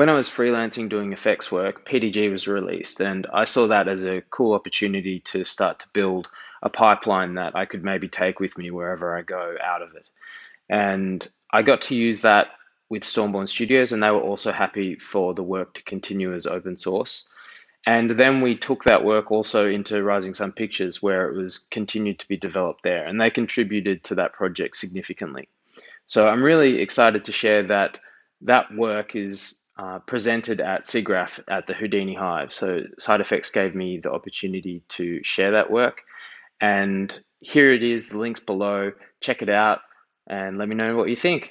when I was freelancing doing effects work, PDG was released, and I saw that as a cool opportunity to start to build a pipeline that I could maybe take with me wherever I go out of it. And I got to use that with Stormborn Studios, and they were also happy for the work to continue as open source. And then we took that work also into Rising Sun Pictures, where it was continued to be developed there, and they contributed to that project significantly. So I'm really excited to share that that work is uh, presented at SIGGRAPH at the Houdini Hive. So SideFX gave me the opportunity to share that work. And here it is, the link's below. Check it out and let me know what you think.